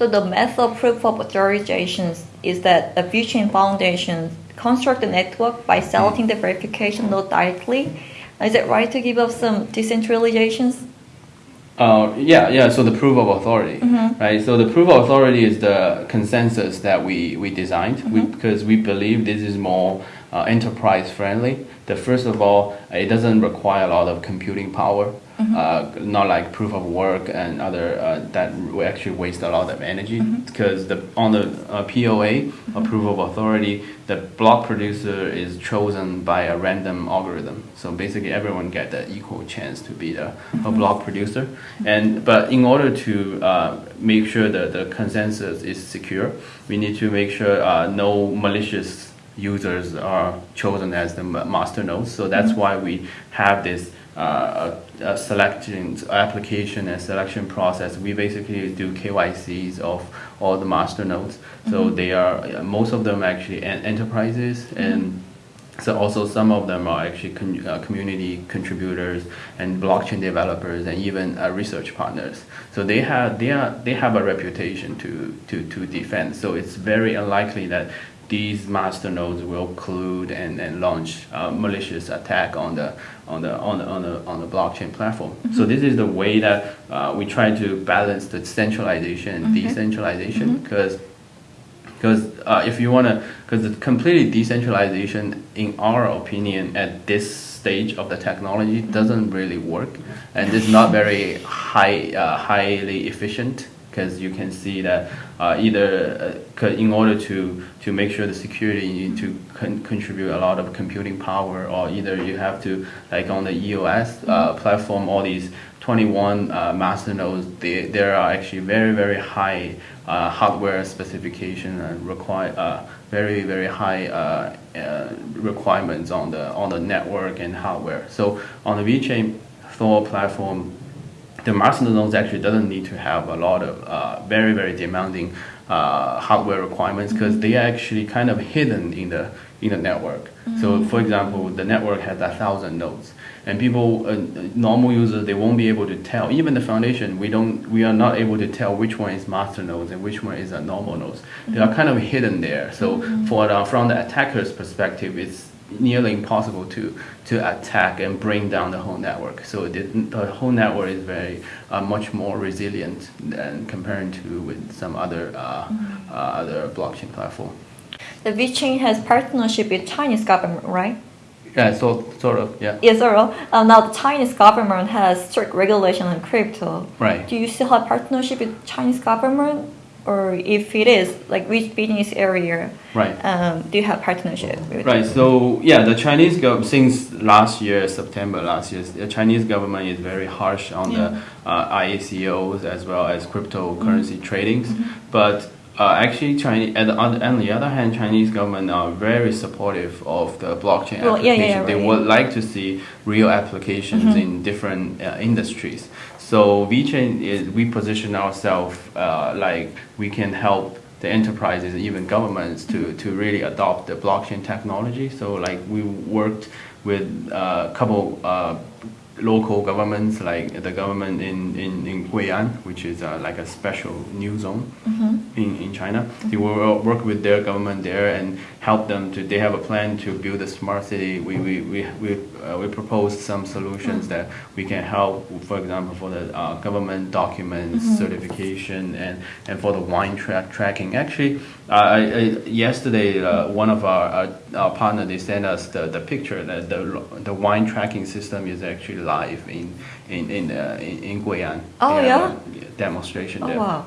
So the method of proof of authorization is that a VeChain Foundation construct the network by selecting the verification node directly. Is it right to give up some decentralizations? Uh, yeah, yeah. So the proof of authority, mm-hmm. right? So the proof of authority is the consensus that we we designed mm-hmm. we, because we believe this is more uh, enterprise friendly. That first of all, it doesn't require a lot of computing power. Mm-hmm. Uh, not like proof of work and other uh, that actually waste a lot of energy mm-hmm. because the on the uh, POA, mm-hmm. a proof of authority, the block producer is chosen by a random algorithm. So basically, everyone get the equal chance to be the, a mm-hmm. block producer. And but in order to uh, make sure that the consensus is secure, we need to make sure uh, no malicious users are chosen as the master nodes. So that's mm-hmm. why we have this uh, a, selection application and selection process. We basically do KYCs of all the master nodes. So mm-hmm. they are most of them actually enterprises mm-hmm. and. So also some of them are actually con- uh, community contributors and blockchain developers and even uh, research partners. So they have they are they have a reputation to to to defend. So it's very unlikely that these master nodes will collude and, and launch a malicious attack on the on the on the on the, on the blockchain platform. Mm-hmm. So this is the way that uh, we try to balance the centralization and okay. decentralization because mm-hmm. because uh, if you want to because the completely decentralization in our opinion at this stage of the technology doesn't really work and it's not very high uh, highly efficient because you can see that uh, either uh, in order to to make sure the security you need to con- contribute a lot of computing power or either you have to like on the EOS uh, platform all these 21 uh, master nodes they, there are actually very very high uh, hardware specification and require uh, very very high requirements on the on the network and hardware. So on the VeChain Thor platform the master nodes actually doesn't need to have a lot of uh, very very demanding uh, hardware requirements because mm-hmm. they are actually kind of hidden in the in the network. Mm-hmm. So for example, the network has a thousand nodes, and people, uh, normal users, they won't be able to tell. Even the foundation, we don't, we are not able to tell which one is master nodes and which one is a normal nodes. Mm-hmm. They are kind of hidden there. So mm-hmm. for the, from the attacker's perspective, it's nearly impossible to to attack and bring down the whole network. So the, the whole network is very uh, much more resilient than comparing to with some other uh, uh, other blockchain platform. The VeChain has partnership with Chinese government, right? Yeah, so sort of, yeah. Yes, sort of. Uh, now the Chinese government has strict regulation on crypto. Right. Do you still have partnership with Chinese government? Or if it is like which business area right um, do you have partnership with right so yeah the chinese government since last year september last year the chinese government is very harsh on yeah. the uh, ICOs as well as cryptocurrency mm-hmm. tradings mm-hmm. but uh, actually, Chinese. and On, on the other hand, Chinese government are very supportive of the blockchain well, application. Yeah, yeah, they right. would like to see real applications mm-hmm. in different uh, industries. So VeChain is we position ourselves uh, like we can help the enterprises, and even governments, to, to really adopt the blockchain technology. So like we worked with a uh, couple uh, local governments, like the government in, in, in Gui'an, which is uh, like a special new zone mm-hmm. in, in China. Mm-hmm. They will work with their government there and help them to, they have a plan to build a smart city. We, we, we, we, uh, we proposed some solutions mm-hmm. that we can help, for example, for the uh, government documents mm-hmm. certification and, and for the wine track tracking. Actually, uh, I, I, yesterday, uh, one of our, our, our partner, they sent us the, the picture that the, the wine tracking system is actually live in, in, in, uh, in, in Gui'an. Oh, yeah? demonstration oh, there. wow.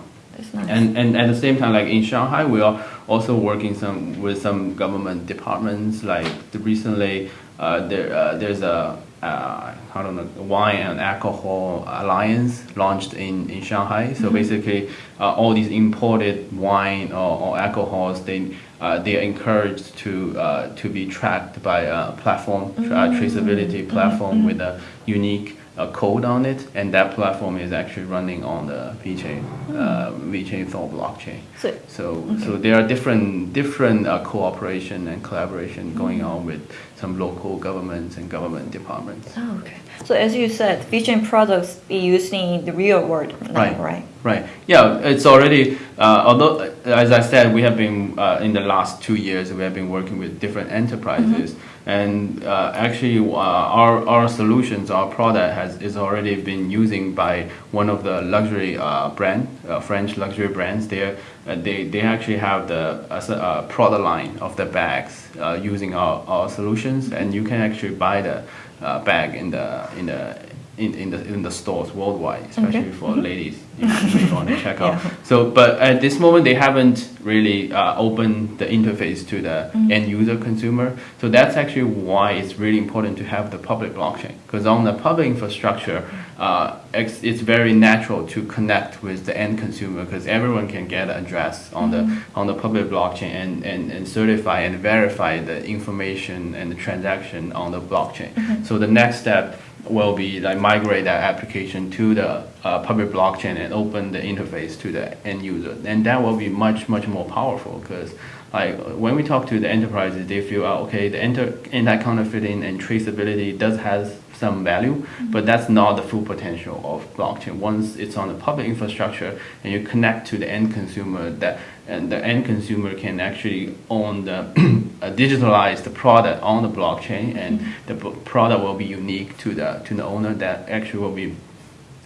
Nice. And, and at the same time, like in Shanghai, we are also working some with some government departments. Like the recently, uh, there uh, there's a uh, I don't know wine and alcohol alliance launched in, in Shanghai. So mm-hmm. basically, uh, all these imported wine or, or alcohols they uh, they are encouraged to uh, to be tracked by a platform mm-hmm. traceability platform mm-hmm. with a unique a code on it, and that platform is actually running on the VeChain, uh, VeChain Thor blockchain. So- So, so there are different different uh, cooperation and collaboration going on with some local governments and government departments. Oh, okay. So as you said, VeChain products be used in the real world now, Right. right? Right. Yeah, it's already. Uh, although, as I said, we have been uh, in the last two years we have been working with different enterprises, and uh, actually uh, our our solutions, our product has is already been using by one of the luxury uh, brand, uh, French luxury brands. They uh, they they actually have the uh, product line of the bags using our, our solutions, and you can actually buy the bag in the in the in, in the in the stores worldwide, especially Okay. for ladies if you want to check out. Yeah. So, but at this moment, they haven't really uh, opened the interface to the Mm-hmm. end user consumer. So that's actually why it's really important to have the public blockchain. Because on the public infrastructure, uh, it's, it's very natural to connect with the end consumer because everyone can get an address on the Mm-hmm. on the public blockchain and, and, and certify and verify the information and the transaction on the blockchain. Mm-hmm. So the next step will be like migrate that application to the uh, public blockchain and open the interface to the end user. And that will be much much more powerful because like when we talk to the enterprises they feel oh, okay the enter anti-counterfeiting and traceability does has some value but that's not the full potential of blockchain. Once it's on the public infrastructure and you connect to the end consumer that and the end consumer can actually own the uh, digitalize the product on the blockchain and the product will be unique to the to the owner that actually will be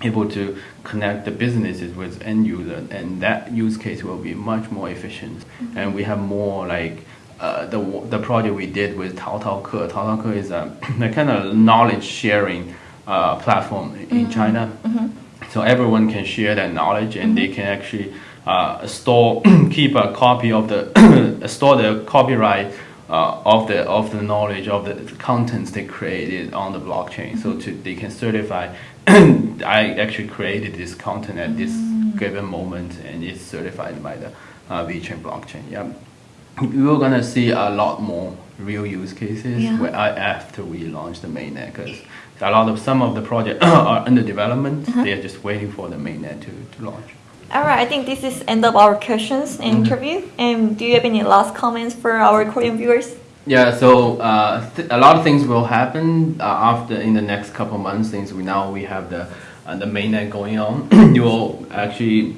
able to connect the businesses with end user and that use case will be much more efficient. And we have more like uh, the the project we did with Tao Tao Ke. Tao Tao Ke is a, a kind of knowledge sharing uh, platform in China. So everyone can share that knowledge and they can actually uh, store, keep a copy of the, store the copyright uh, of the of the knowledge of the contents they created on the blockchain. So to, they can certify. I actually created this content at this given moment, and it's certified by the uh, VeChain blockchain. Yeah, we're gonna see a lot more real use cases Yeah. where after we launch the mainnet because a lot of some of the projects are under development. Uh-huh. They are just waiting for the mainnet to, to launch. All right, I think this is end of our questions and interview. And do you have any last comments for our Korean viewers? Yeah, so uh, th- a lot of things will happen uh, after in the next couple months. Since we now we have the uh, the mainnet going on, you will actually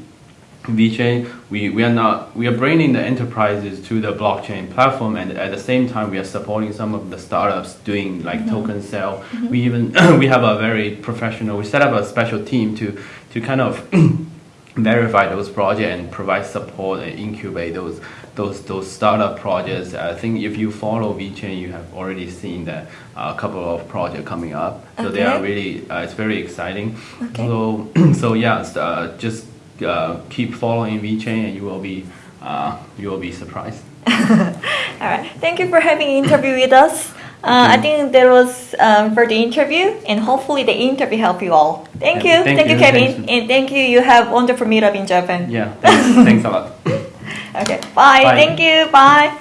VeChain. We, we are not we are bringing the enterprises to the blockchain platform, and at the same time we are supporting some of the startups doing like token sale. We even we have a very professional. We set up a special team to to kind of verify those projects and provide support and incubate those those those startup projects. I think if you follow VeChain, you have already seen that uh, a couple of projects coming up. So they are really uh, it's very exciting. Okay. So so yeah, uh, just uh, keep following VeChain and you will be uh, you will be surprised. All right, thank you for having interview with us. Uh, I think that was um, for the interview, and hopefully the interview helped you all. Thank Yeah, you, thank thank you, you, Kevin, thanks. and thank you. You have wonderful meetup in Japan. Yeah, thanks, thanks a lot. Okay, bye. Bye. Thank you. Bye.